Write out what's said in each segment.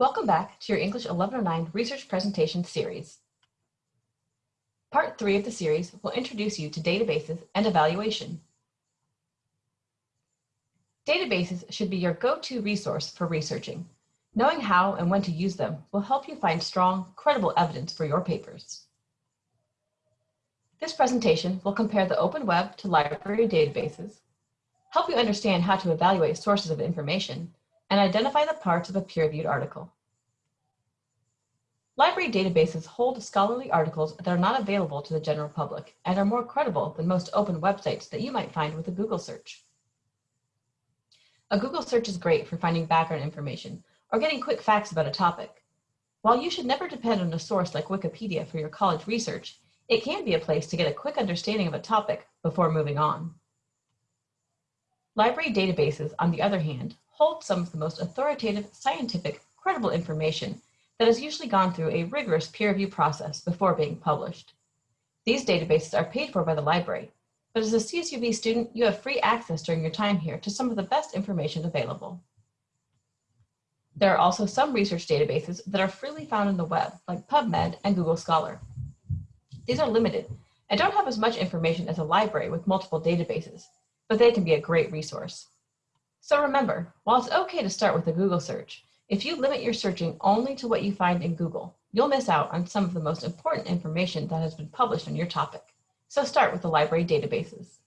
Welcome back to your English 1109 research presentation series. Part three of the series will introduce you to databases and evaluation. Databases should be your go-to resource for researching. Knowing how and when to use them will help you find strong, credible evidence for your papers. This presentation will compare the open web to library databases, help you understand how to evaluate sources of information, and identify the parts of a peer-reviewed article. Library databases hold scholarly articles that are not available to the general public and are more credible than most open websites that you might find with a Google search. A Google search is great for finding background information or getting quick facts about a topic. While you should never depend on a source like Wikipedia for your college research, it can be a place to get a quick understanding of a topic before moving on. Library databases, on the other hand, hold some of the most authoritative, scientific, credible information that has usually gone through a rigorous peer review process before being published. These databases are paid for by the library, but as a CSUB student, you have free access during your time here to some of the best information available. There are also some research databases that are freely found on the web, like PubMed and Google Scholar. These are limited and don't have as much information as a library with multiple databases, but they can be a great resource. So remember, while it's okay to start with a Google search, if you limit your searching only to what you find in Google, you'll miss out on some of the most important information that has been published on your topic. So start with the library databases.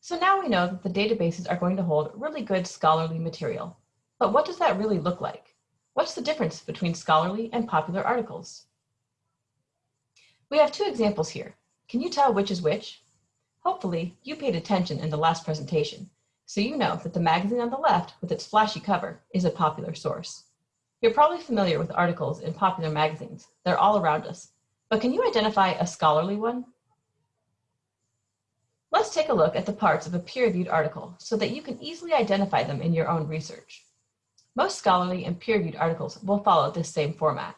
So now we know that the databases are going to hold really good scholarly material. But what does that really look like? What's the difference between scholarly and popular articles? We have two examples here. Can you tell which is which? Hopefully, you paid attention in the last presentation so you know that the magazine on the left with its flashy cover is a popular source. You're probably familiar with articles in popular magazines. They're all around us. But can you identify a scholarly one? Let's take a look at the parts of a peer-reviewed article so that you can easily identify them in your own research. Most scholarly and peer-reviewed articles will follow this same format.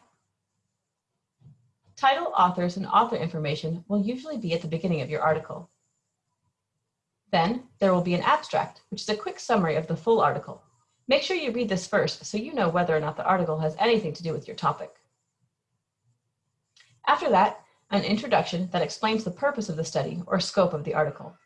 Title, authors, and author information will usually be at the beginning of your article. Then there will be an abstract, which is a quick summary of the full article. Make sure you read this first so you know whether or not the article has anything to do with your topic. After that, an introduction that explains the purpose of the study or scope of the article.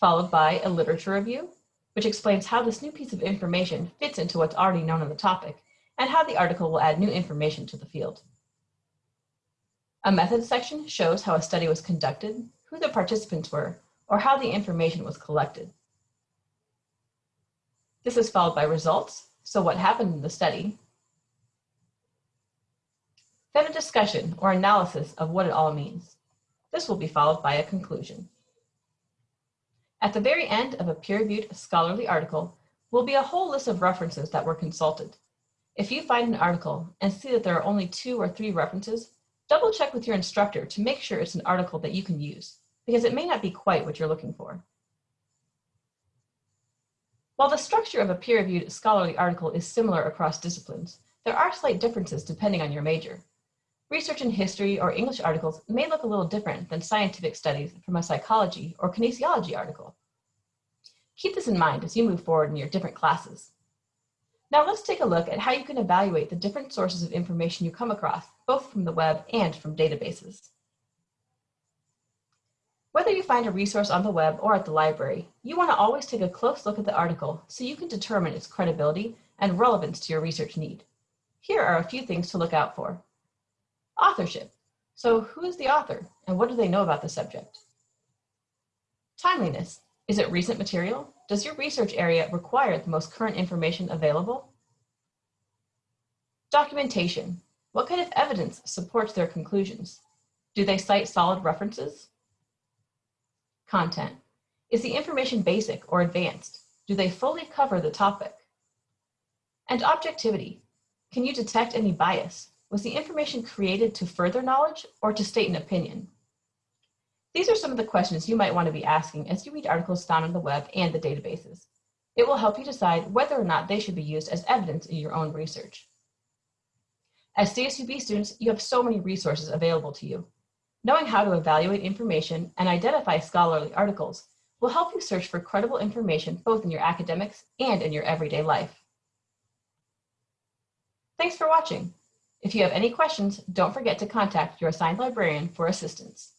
Followed by a literature review, which explains how this new piece of information fits into what's already known on the topic and how the article will add new information to the field. A methods section shows how a study was conducted, who the participants were, or how the information was collected. This is followed by results, so what happened in the study, then a discussion or analysis of what it all means. This will be followed by a conclusion. At the very end of a peer-reviewed scholarly article will be a whole list of references that were consulted. If you find an article and see that there are only two or three references, double check with your instructor to make sure it's an article that you can use because it may not be quite what you're looking for. While the structure of a peer-reviewed scholarly article is similar across disciplines, there are slight differences depending on your major. Research in history or English articles may look a little different than scientific studies from a psychology or kinesiology article. Keep this in mind as you move forward in your different classes. Now let's take a look at how you can evaluate the different sources of information you come across, both from the web and from databases. Whether you find a resource on the web or at the library, you want to always take a close look at the article so you can determine its credibility and relevance to your research need. Here are a few things to look out for. Authorship. So who is the author and what do they know about the subject? Timeliness. Is it recent material? Does your research area require the most current information available? Documentation. What kind of evidence supports their conclusions? Do they cite solid references? Content. Is the information basic or advanced? Do they fully cover the topic? And objectivity. Can you detect any bias? Was the information created to further knowledge or to state an opinion? These are some of the questions you might want to be asking as you read articles found on the web and the databases. It will help you decide whether or not they should be used as evidence in your own research. As CSUB students, you have so many resources available to you. Knowing how to evaluate information and identify scholarly articles will help you search for credible information both in your academics and in your everyday life. Thanks for watching. If you have any questions, don't forget to contact your assigned librarian for assistance.